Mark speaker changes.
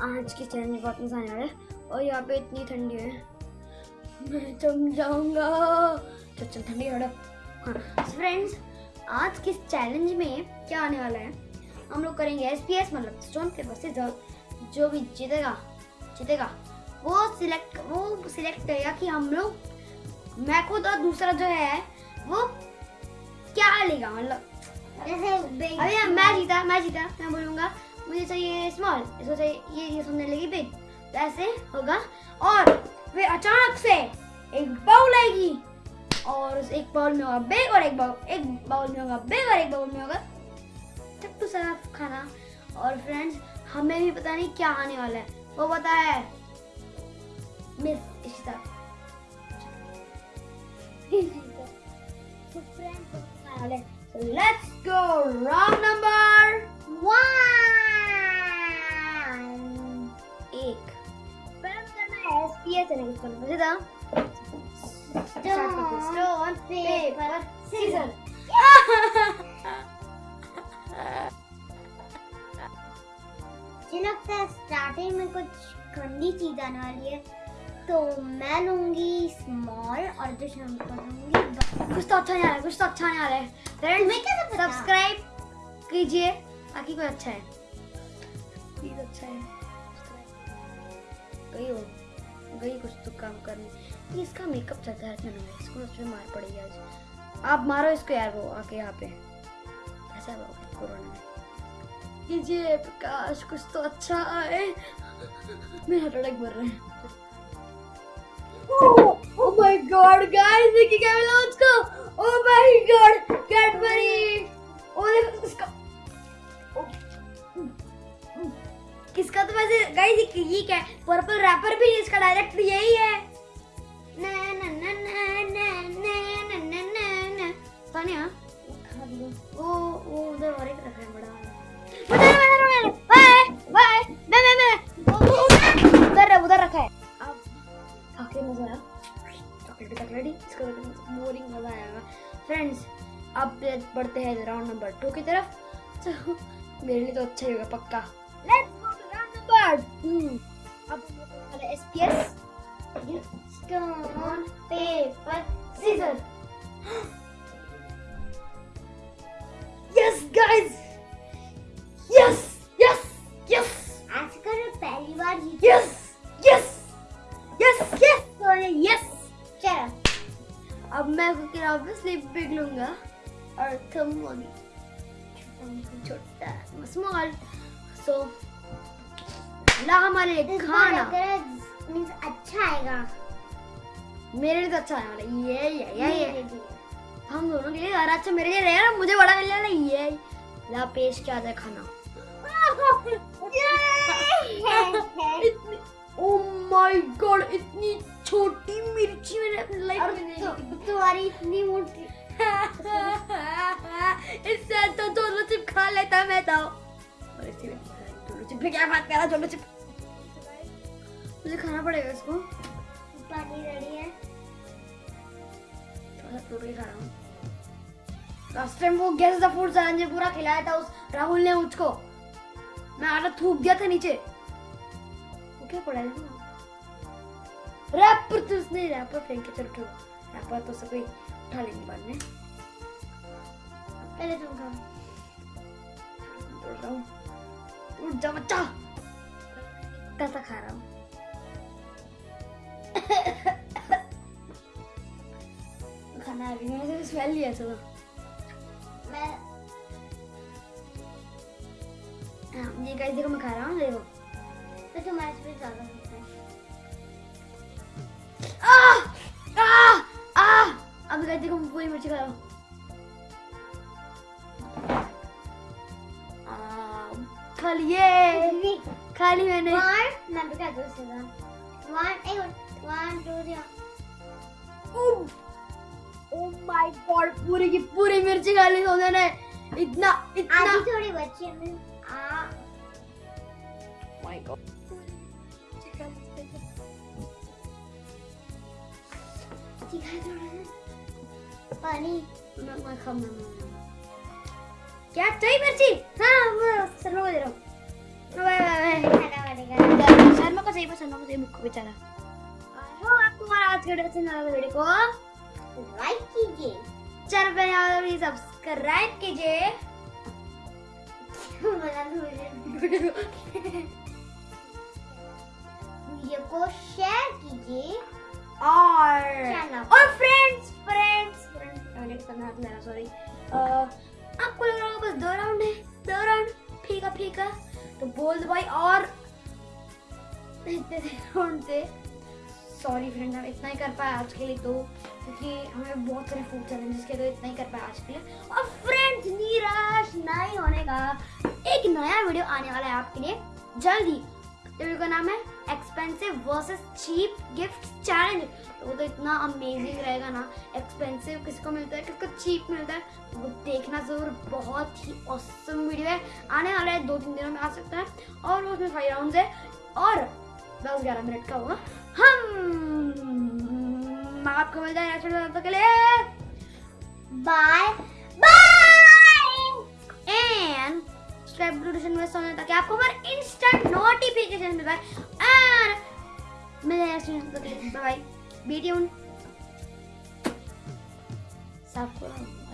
Speaker 1: Challenge बहुत मज़ा आने वाला है और यहाँ पे इतनी ठंडी है। मैं जम जाऊँगा। चल चल ठंडी हड़प हाँ फ्रेंड्स आज किस चैलेंज में क्या आने वाला है? हम लोग करेंगे एस पी एस मतलब स्टोन पेपर से जो भी जीतेगा जीतेगा वो सिलेक्ट वो सिलेक्ट करेगा कि हम लोग मैं खुद और दूसरा जो है वो क्या लेगा? मतलब
Speaker 2: जैसे
Speaker 1: अरे मैं जीता मैं जीता मैं बोलूँगा मुझे चाहिए स्मॉल इसको चाहिए, ये सुनने लगी बिग तो ऐसे होगा, और फिर अचानक से एक बाउल आएगी। और उस एक बाउल में होगा बिग और एक बाउल एक बाउल में होगा बिग और एक बाउल में होगा चट्टू सा खाना। और फ्रेंड्स हमें भी पता नहीं क्या आने वाला है। वो पता है मिस इशिता।
Speaker 2: तो
Speaker 1: So let's go round number
Speaker 2: one
Speaker 1: करना है एसपीएस है इसको मुझे था
Speaker 2: स्टोन पेपर
Speaker 1: सीजर
Speaker 2: मुझे लगता है स्टार्टिंग में कुछ ठंडी चीज़ आने वाली है तो मैं लूँगी स्मॉल और जो शंकर लूँगी
Speaker 1: कुछ तो अच्छा नहीं आ रहा है कुछ तो अच्छा नहीं आ रहा है
Speaker 2: तुम्हें कैसे पता?
Speaker 1: सब्सक्राइब कीजिए ताकि कोई अच्छा है प्लीज़ अच्छा है गई हो गई कुछ तो काम करने। इसका मेकअप चलता है इतना नहीं इसको उस पे मार पड़ेगी आज। आप मारो इसको यार वो आके यहाँ पे। ऐसा हुआ कोरोना में। कीजिए प्रकाश कुछ तो अच्छा आए मेरे हार्ट अटैक मर रहे हैं। Oh my god, guys, देखिए क्या मिला उसको? Oh my god, गाइस ये क्या है? पर्पल रैपर भी इसका डायरेक्ट यही है. ना ना ना ना ना ना ना ना ना ना. सानिया वो वो उधर और एक रखा है, बड़ा. उधर उधर उधर. Bye bye. मैं मैं मैं. उधर उधर रखा है. अब आखिर नज़र आ चॉकलेट चॉकलेट इसका बोरिंग मज़ा आएगा फ्रेंड्स अब बढ़ते हैं राउंड नंबर टू की तरफ़ तो मेरे लिए तो अच्छा ही होगा, पक्का super boom. Abonneer SPS.
Speaker 2: Stone,
Speaker 1: paper, scissors. yes, guys. Yes, yes, yes.
Speaker 2: आज करो पहली बार ये.
Speaker 1: Yes, yes, yes, yes. Sorry, yes.
Speaker 2: चलो.
Speaker 1: अब मैं कुकर ऑब्वियसली बिग लूँगा और कम होगी. छोटा, स्मॉल. So ला हमारे लिए खाना।
Speaker 2: मींस अच्छा आएगा।
Speaker 1: मेरे लिए तो अच्छा आने वाला ये ये ये। हम दोनों के लिए अगर अच्छा मेरे लिए रहेगा मुझे बड़ा मिलने वाला ये। ला पेश किया जाए खाना। ओ माय गॉड इतनी छोटी मिर्ची मैंने अपनी लाइफ में नहीं
Speaker 2: तुम्हारी इतनी मोटी।
Speaker 1: इससे तो दोनों चिप खा लेता मैं तो चिप क्या बात कर रहा दोनों चिप मुझे खाना पड़ेगा इसको।
Speaker 2: पानी रेडी है।
Speaker 1: थोड़ा टोटली खा रहा हूँ। लास्ट टाइम वो गेस द फ़ूड चैलेंज पूरा खिलाया था उस राहुल ने मुझको। मैं आटा थूक दिया था नीचे। वो क्या पड़ा है? रैपर तो उसने रैपर फेंक के चल उठो रैपर तो सब उठा लेंगे बाद में।
Speaker 2: पहले तुम खाओ।
Speaker 1: उठ जा बच्चा इतना खा रहा हूँ खाना अभी मैंने स्मेल लिया था
Speaker 2: मैं
Speaker 1: हाँ, ये गाइस देखो मैं खा रहा हूँ देखो
Speaker 2: तो तुम्हारे से ज़्यादा होता है
Speaker 1: आ आ आ अब गाइस देखो मैं पूरी मिर्ची खा रहा हूँ खा लिए खा ली मैंने।
Speaker 2: वन मैं भी कर दूँ सीधा वन एक one two three
Speaker 1: oh my God पूरी की पूरी मिर्ची खा ली सोने ने इतना इतना।
Speaker 2: आधी थोड़ी बची है मैं आ।
Speaker 1: माय गॉड
Speaker 2: पानी।
Speaker 1: मैं मैं मैं मैं- क्या चाहिए मिर्ची हाँ शर्मा को दे रहा हूँ शर्मा को सही शर्मा को सही मुख बेचारा आपको हमारा आज का वीडियो पसंद आया वीडियो को
Speaker 2: लाइक कीजिए
Speaker 1: चैनल पर और सब्सक्राइब कीजिए
Speaker 2: वीडियो को शेयर कीजिए
Speaker 1: और और फ्रेंड्स फ्रेंड्स फ्रेंड्स करना सॉरी आपको लग रहा होगा बस दो राउंड है, दो राउंड फीका फीका तो बोल दो भाई, और इतने राउंड थे सॉरी फ्रेंड हम इतना ही कर पाए आज के लिए तो क्योंकि हमें बहुत सारे फ़ूड चैलेंजेस के तो इतना ही कर पाए आज के लिए। और फ्रेंड्स निराश नहीं होने का एक नया वीडियो आने वाला है आपके लिए। जल्दी। का नाम है expensive versus cheap gift challenge तो वो तो इतना अमेजिंग रहेगा ना एक्सपेंसिव किसको मिलता है, किसको चीप मिलता है, वो देखना ज़रूर, बहुत ही औसम वीडियो है। आने वाला है दो तीन दिनों में आ सकता है। और उसमें फाइव राउंड है, और दस ग्यारह मिनट का होगा हम आपको मिलता है नेक्स्ट के लिए
Speaker 2: बाय
Speaker 1: सब्सक्राइब नोटिफिकेशन में सोने ताकि आपको हमारे इंस्टेंट नोटिफिकेशन मिल पाए। और video bye bye be tune I